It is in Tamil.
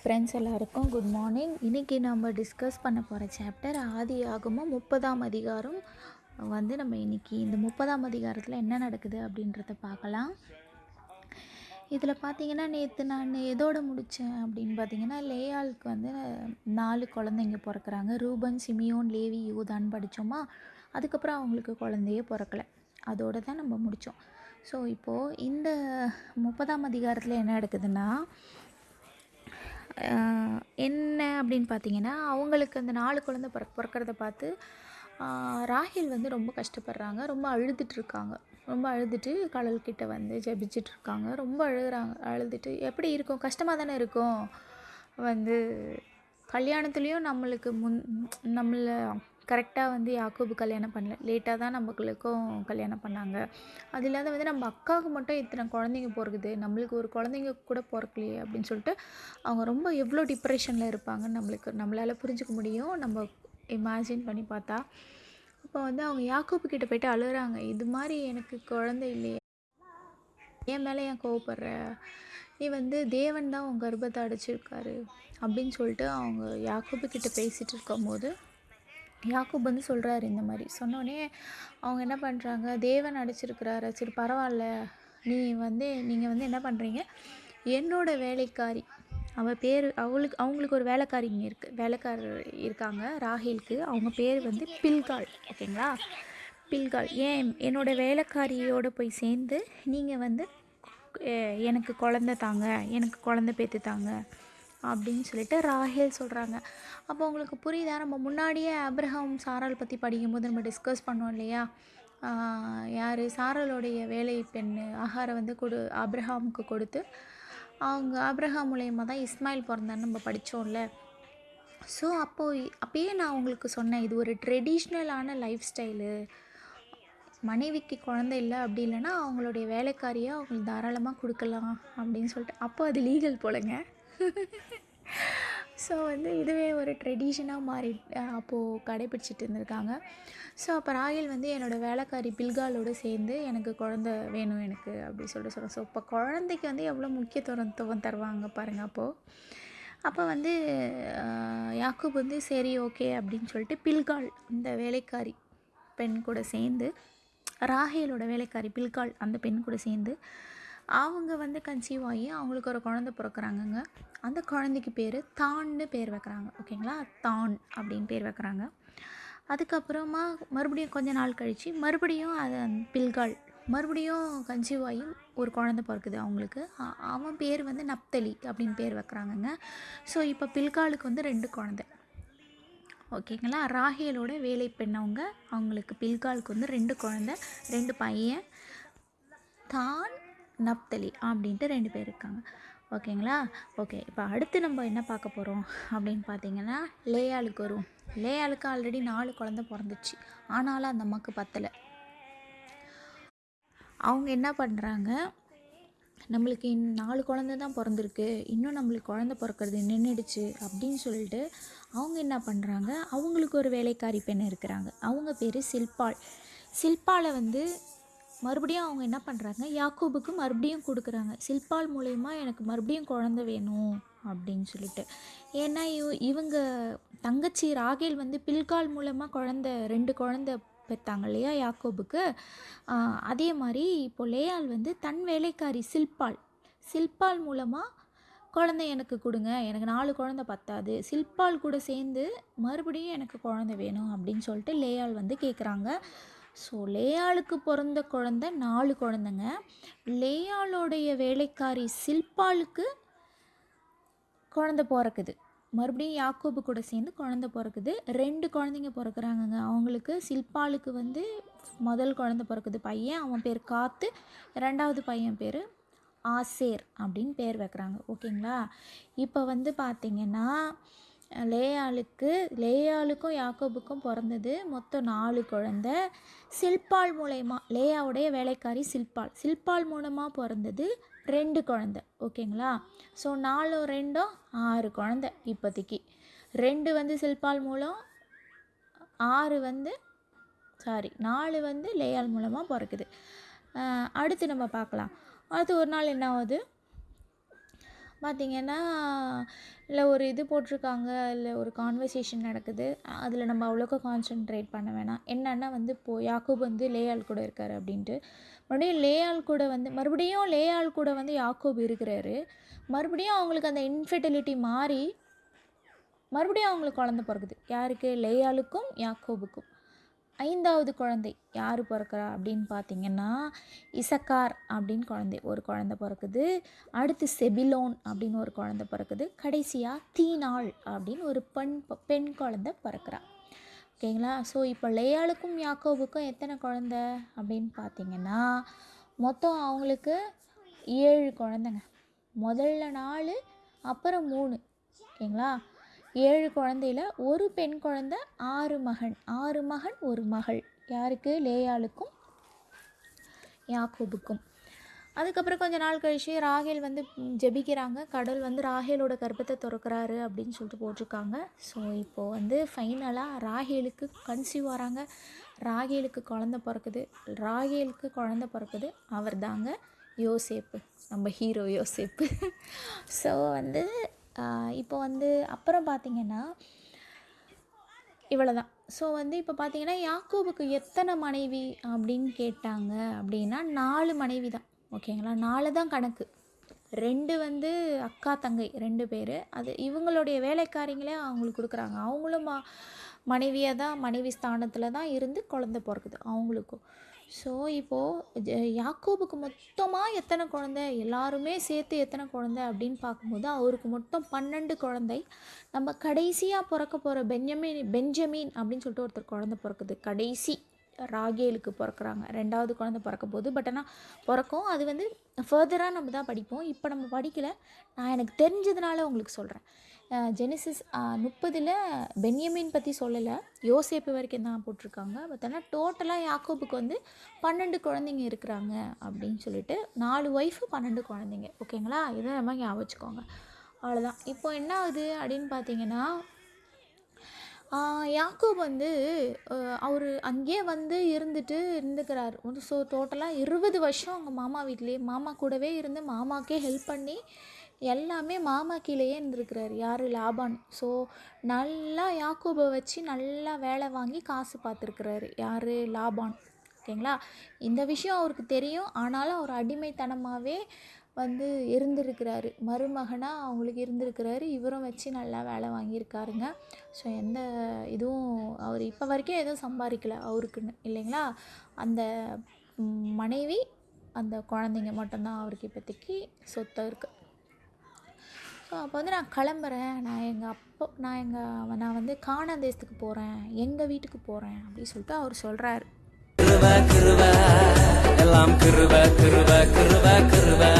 ஃப்ரெண்ட்ஸ் எல்லாருக்கும் குட் மார்னிங் இன்றைக்கி நம்ம டிஸ்கஸ் பண்ண போகிற சாப்டர் ஆதி ஆகமும் முப்பதாம் அதிகாரம். வந்து நம்ம இன்றைக்கி இந்த முப்பதாம் அதிகாரத்தில் என்ன நடக்குது அப்படின்றத பார்க்கலாம். இதில் பார்த்தீங்கன்னா நேற்று நான் எதோடு முடித்தேன் அப்படின்னு பார்த்தீங்கன்னா லேயாளுக்கு வந்து நாலு குழந்தைங்க பிறக்கிறாங்க. ரூபன் சிமியோன் லேவி யூதான்னு படித்தோமா அதுக்கப்புறம் அவங்களுக்கு குழந்தையே பிறக்கலை. அதோடு தான் நம்ம முடித்தோம் ஸோ இப்போது இந்த முப்பதாம் அதிகாரத்தில் என்ன நடக்குதுன்னா என்ன அப்படின்னு பார்த்தீங்கன்னா அவங்களுக்கு அந்த நாலு குழந்தை பிற பிறக்கிறத பார்த்து ராகில் வந்து ரொம்ப கஷ்டப்படுறாங்க. ரொம்ப அழுதுட்டுருக்காங்க ரொம்ப அழுதுட்டு கடல்கிட்ட வந்து ஜெபிச்சுட்டு இருக்காங்க. ரொம்ப அழுகுறாங்க. அழுதுட்டு எப்படி இருக்கும்? கஷ்டமாக தானே இருக்கும்? வந்து கல்யாணத்துலேயும் நம்மளுக்கு முன் நம்மளை கரெக்டாக வந்து யாக்கூபு கல்யாணம் பண்ணல. லேட்டாக தான் நம்மளுக்கும் கல்யாணம் பண்ணாங்க. அது இல்லாத வந்து நம்ம அக்காவுக்கு மட்டும் இத்தனை குழந்தைங்க பிறகுது நம்மளுக்கு ஒரு குழந்தைங்க கூட பிறக்கலையே அப்படின்னு சொல்லிட்டு அவங்க ரொம்ப எவ்வளோ டிப்ரெஷனில் இருப்பாங்கன்னு நம்மளுக்கு நம்மளால் புரிஞ்சுக்க முடியும். நம்ம இமேஜின் பண்ணி பார்த்தா. இப்போ வந்து அவங்க யாக்கூப்பு கிட்ட போயிட்டு அழுகுறாங்க. இது மாதிரி எனக்கு குழந்தை இல்லையே. என் மேலே ஏன் கோவப்படுற? நீ வந்து தேவன் தான் உன் கர்ப்பத்தை அடைச்சிருக்காரு அப்படின்னு சொல்லிட்டு அவங்க யாக்கூப்பு கிட்ட பேசிகிட்டு இருக்கும்போது யாக்கூப் வந்து சொல்கிறாரு இந்த மாதிரி. சொன்னோடனே அவங்க என்ன பண்ணுறாங்க தேவன் அடைச்சிருக்கிறாரு. சரி பரவாயில்ல நீ வந்து நீங்கள் வந்து என்ன பண்ணுறீங்க என்னோட வேலைக்காரி. அவள் பேர் அவளுக்கு அவங்களுக்கு ஒரு வேலைக்காரிங்க இருக்குது வேலைக்காரர் இருக்காங்க ராகிலுக்கு. அவங்க பேர் வந்து பில்கால். ஓகேங்களா? பில்கால். ஏன் என்னோட வேலைக்காரியோடு போய் சேர்ந்து நீங்கள் வந்து எனக்கு குழந்த தாங்க. எனக்கு குழந்த பேத்து தாங்க. அப்படின்னு சொல்லிட்டு ராஹேல் சொல்கிறாங்க அப்போ உங்களுக்கு புரியுதா? நம்ம முன்னாடியே அப்ரஹாம் சாரால் பற்றி படிக்கும்போது நம்ம டிஸ்கஸ் பண்ணோம் இல்லையா? யார்? சாரலுடைய வேலை பெண் ஆகாரை வந்து கொடு அப்ரஹாமுக்கு கொடுத்து அவங்க அப்ரஹாம் மூலயமா தான் இஸ்மாயில் பிறந்தான்னு நம்ம படித்தோம்ல ஸோ அப்போது அப்பயே நான் உங்களுக்கு சொன்னேன் இது ஒரு ட்ரெடிஷ்னலான லைஃப் ஸ்டைலு மனைவிக்கு குழந்தை இல்லை அப்படி இல்லைன்னா அவங்களுடைய வேலைக்காரியை அவங்களுக்கு தாராளமாக கொடுக்கலாம் அப்படின்னு சொல்லிட்டு. அப்போ அது லீகல் போலங்க. ஸோ வந்து இதுவே ஒரு ட்ரெடிஷனாக மாறி அப்போது கடைப்பிடிச்சிட்டு இருந்திருக்காங்க. ஸோ அப்போ ராகில் வந்து என்னோடய வேலைக்காரி பில்காலோடு சேர்ந்து எனக்கு குழந்த வேணும் எனக்கு அப்படி சொல்லிட்டு சொல்கிறேன் ஸோ இப்போ குழந்தைக்கு வந்து எவ்வளோ முக்கியத்துவம் தருவாங்க பாருங்கள் அப்போது அப்போ வந்து யாக்கூப் வந்து சரி ஓகே அப்படின்னு சொல்லிட்டு பில்கால் இந்த வேலைக்காரி பெண் கூட சேர்ந்து ராகேலோட வேலைக்காரி பில்கால் அந்த பெண் கூட சேர்ந்து அவங்க வந்து கன்சீவ் ஆகி அவங்களுக்கு ஒரு குழந்தை பிறக்கிறாங்கங்க. அந்த குழந்தைக்கு பேர் தான்னு பேர் வைக்கிறாங்க. ஓகேங்களா தான் அப்படின்னு பேர் வைக்கிறாங்க. அதுக்கப்புறமா மறுபடியும் கொஞ்ச நாள் கழித்து மறுபடியும் அதை பில்கால் மறுபடியும் கன்சீவ் ஆகி ஒரு குழந்தை பிறக்குது அவங்களுக்கு. அவன் பேர் வந்து நப்தலி அப்படின்னு பேர் வைக்கிறாங்கங்க. ஸோ இப்போ பில்காலுக்கு வந்து ரெண்டு குழந்தை. ஓகேங்களா ராகேலோட வேலை பெண்ணவங்க அவங்களுக்கு பில்காலுக்கு வந்து ரெண்டு குழந்தை ரெண்டு பையன். தான் நப்தலி அப்படின்ட்டு ரெண்டு பேர் இருக்காங்க. ஓகேங்களா? ஓகே இப்போ அடுத்து நம்ம என்ன பார்க்க போகிறோம் அப்படின்னு பார்த்தீங்கன்னா லேயாளுக்கு வரும். லேயாளுக்கு ஆல்ரெடி நாலு குழந்த பிறந்துச்சு. ஆனாலும் அந்த அம்மாவுக்கு பத்தலை. அவங்க என்ன பண்ணுறாங்க நம்மளுக்கு இன் நாலு குழந்த தான் பிறந்திருக்கு. இன்னும் நம்மளுக்கு குழந்த பிறக்கிறது நின்றுடுச்சு அப்படின்னு சொல்லிட்டு அவங்க என்ன பண்ணுறாங்க அவங்களுக்கு ஒரு வேலைக்காரி பெண் இருக்கிறாங்க. அவங்க பேர் சில்பாள். சில்பாலை வந்து மறுபடியும் அவங்க என்ன பண்ணுறாங்க யாக்கூபுக்கு மறுபடியும் கொடுக்குறாங்க. சில்பால் மூலயமா எனக்கு மறுபடியும் குழந்த வேணும் அப்படின்னு சொல்லிட்டு. ஏன்னா இவ இவங்க தங்கச்சி ராகேல் வந்து பில்கால் மூலமாக குழந்த ரெண்டு குழந்த பெற்றாங்க இல்லையா யாக்கோபுக்கு? அதே மாதிரி இப்போ லேயால் வந்து தன் வேலைக்காரி சில்பால். சில்பால் மூலமாக குழந்தை எனக்கு கொடுங்க. எனக்கு நாலு குழந்தை பத்தாது. சில்பால் கூட சேர்ந்து மறுபடியும் எனக்கு குழந்தை வேணும் அப்படின்னு சொல்லிட்டு லேயால் வந்து கேட்குறாங்க ஸோ லேயாளுக்கு பிறந்த குழந்தை நாலு குழந்தைங்க. லேயாளுடைய வேலைக்காரி சில்பாலுக்கு குழந்தை பிறக்குது. மறுபடியும் யாக்கோபு கூட சேர்ந்து குழந்தை பிறக்குது. ரெண்டு குழந்தைங்க பிறக்குறாங்கங்க. அவங்களுக்கு சில்பாலுக்கு வந்து முதல் குழந்தை பிறக்குது பையன் அவன் பேர் காத்து ரெண்டாவது பையன் பேர் ஆசேர் அப்படின்னு பேர் வைக்கிறாங்க. ஓகேங்களா? இப்போ வந்து பார்த்திங்கன்னா லேயாளுக்கு லேயாளுக்கும் யாக்கோபுக்கும் பிறந்தது மொத்தம் நாலு குழந்த. சில்பால் மூலயமா லேயாவுடைய வேலைக்காரி சில்பால் சில்பால் மூலமாக பிறந்தது ரெண்டு குழந்த ஓகேங்களா? ஸோ நாலும் ரெண்டும் ஆறு குழந்த இப்போதைக்கு. ரெண்டு வந்து சில்பால் மூலம் ஆறு வந்து சாரி நாலு வந்து லேயால் மூலமாக பிறக்குது. அடுத்து நம்ம பார்க்கலாம். அடுத்து ஒரு நாள் என்ன ஆகுது? பார்த்தீங்கன்னா இல்லை ஒரு இது போட்டிருக்காங்க இல்லை ஒரு கான்வர்சேஷன் நடக்குது. அதில் நம்ம அவ்வளோக்கா கான்சென்ட்ரேட் பண்ண வேணாம். என்னன்னா வந்து இப்போது யாக்கூப் வந்து லேயாள் கூட இருக்கார் அப்படின்ட்டு. மறுபடியும் லேயாள் கூட வந்து மறுபடியும் லேயாள் கூட வந்து யாக்கூப் இருக்கிறாரு. மறுபடியும் அவங்களுக்கு அந்த இன்ஃபெர்டிலிட்டி மாறி மறுபடியும் அவங்களுக்கு குழந்த பிறகுது யாருக்கு? லேயாளுக்கும் யாக்கோபுக்கும். ஐந்தாவது குழந்தை யார் பிறக்கிறா அப்படின்னு பார்த்தீங்கன்னா இசக்கார் அப்படின்னு குழந்தை ஒரு குழந்தை பிறக்குது. அடுத்து செபிலோன் அப்படின்னு ஒரு குழந்தை பிறக்குது. கடைசியாக தீனாள் அப்படின்னு ஒரு பெண் பெண் குழந்தை பிறக்கிறா. ஓகேங்களா ஸோ இப்போ லேயாளுக்கும் யாக்கோவுக்கும் எத்தனை குழந்த அப்படின்னு பார்த்தீங்கன்னா மொத்தம் அவங்களுக்கு ஏழு குழந்தைங்க. முதல்ல நாலு அப்புறம் மூணு. ஓகேங்களா ஏழு குழந்தையில ஒரு பெண் குழந்த ஆறு மகன். ஆறு மகன் ஒரு மகள். யாருக்கு? லேயாளுக்கும் யாக்கோபுக்கும். அதுக்கப்புறம் கொஞ்ச நாள் கழிச்சு ராகேல் வந்து ஜெபிக்கிறாங்க. கடவுள் வந்து ராகேலோட கர்ப்பத்தை திறக்கிறாரு அப்படின்னு சொல்லிட்டு போட்டிருக்காங்க. ஸோ இப்போது வந்து ஃபைனலாக ராகேலுக்கு கன்சீவ் வராங்க ராகேலுக்கு குழந்த பிறக்குது. ராகேலுக்கு குழந்த பிறக்குது. அவர் தாங்க யோசேப்பு. நம்ம ஹீரோ யோசேப்பு. ஸோ வந்து இப்போ வந்து அப்புறம் பார்த்தீங்கன்னா இவ்வளோ தான் ஸோ வந்து இப்போ பார்த்தீங்கன்னா யாக்கோபுக்கு எத்தனை மனைவி அப்படின்னு கேட்டாங்க அப்படின்னா நாலு மனைவி தான். ஓகேங்களா நாலு தான் கணக்கு. ரெண்டு வந்து அக்கா தங்கை ரெண்டு பேர். அது இவங்களுடைய வேலைக்காரிங்களே அவங்களுக்கு கொடுக்குறாங்க. அவங்களும் மனைவியாக தான் மனைவி ஸ்தானத்தில் தான் இருந்து குழந்த பிறக்குது அவங்களுக்கும். ஸோ இப்போது யாக்கோபுக்கு மொத்தமாக எத்தனை குழந்தை? எல்லாருமே சேர்த்து எத்தனை குழந்தை அப்படின்னு பார்க்கும்போது அவருக்கு மொத்தம் பன்னெண்டு குழந்தை. நம்ம கடைசியாக பிறக்க போகிற பென்யமின் பெஞ்சமின் அப்படின்னு சொல்லிட்டு ஒருத்தர் குழந்தை பிறக்குது. கடைசி. ராகேலுக்கு பிறக்கிறாங்க. ரெண்டாவது குழந்தை பிறக்க போகுது பட் ஆனால் பிறக்கும். அது வந்து ஃபர்தராக நம்ம தான் படிப்போம். இப்போ நம்ம படிக்கல. நான் எனக்கு தெரிஞ்சதுனால உங்களுக்கு சொல்கிறேன் ஜெனிசிஸ் முப்பதில் பென்யமின் பற்றி சொல்லலை. யோசேப்பு வரைக்கும் தான் போட்டிருக்காங்க. பட் ஆனால் டோட்டலாக யாக்கோபுக்கு வந்து பன்னெண்டு குழந்தைங்க இருக்கிறாங்க அப்படின்னு சொல்லிட்டு நாலு ஒய்ஃபு பன்னெண்டு குழந்தைங்க. ஓகேங்களா இதை நம்ம ஞாபகம் வச்சுக்கோங்க. அவ்வளோதான் இப்போ என்ன ஆகுது அப்படின்னு பார்த்தீங்கன்னா யாக்கோப் வந்து அவர் அங்கேயே வந்து இருந்துட்டு இருந்துக்கிறார். ஒரு ஸோ டோட்டலாக இருபது வருஷம் அவங்க மாமா வீட்லேயே மாமா கூடவே இருந்து மாமாக்கே ஹெல்ப் பண்ணி எல்லாமே மாமா கீழேயே இருந்திருக்கிறார் யார்? லாபான். ஸோ நல்லா யாக்கோபை வச்சு நல்லா வேலை வாங்கி காசு பார்த்துருக்குறாரு யார்? லாபான். ஓகேங்களா? இந்த விஷயம் அவருக்கு தெரியும். ஆனாலும் அவர் அடிமைத்தனமாகவே வந்து இருந்திருக்கிறாரு. மருமகனாக அவங்களுக்கு இருந்திருக்கிறாரு. இவரும் வச்சு நல்லா வேலை வாங்கியிருக்காருங்க. ஸோ எந்த இதுவும் அவர் இப்போ வரைக்கும் எதுவும் சம்பாதிக்கல அவருக்குன்னு இல்லைங்களா? அந்த மனைவி அந்த குழந்தைங்க மட்டும்தான் அவருக்கு இப்போதைக்கு சொத்தை இருக்குது ஸோ அப்போ வந்து நான் கிளம்புறேன். நான் எங்கள் அப்பா நான் எங்கள் நான் வந்து காணாந்தேசத்துக்கு போகிறேன் எங்கள் வீட்டுக்கு போகிறேன் அப்படின்னு சொல்லிட்டு அவர் சொல்கிறாரு dalam kerba kerba kerba kerba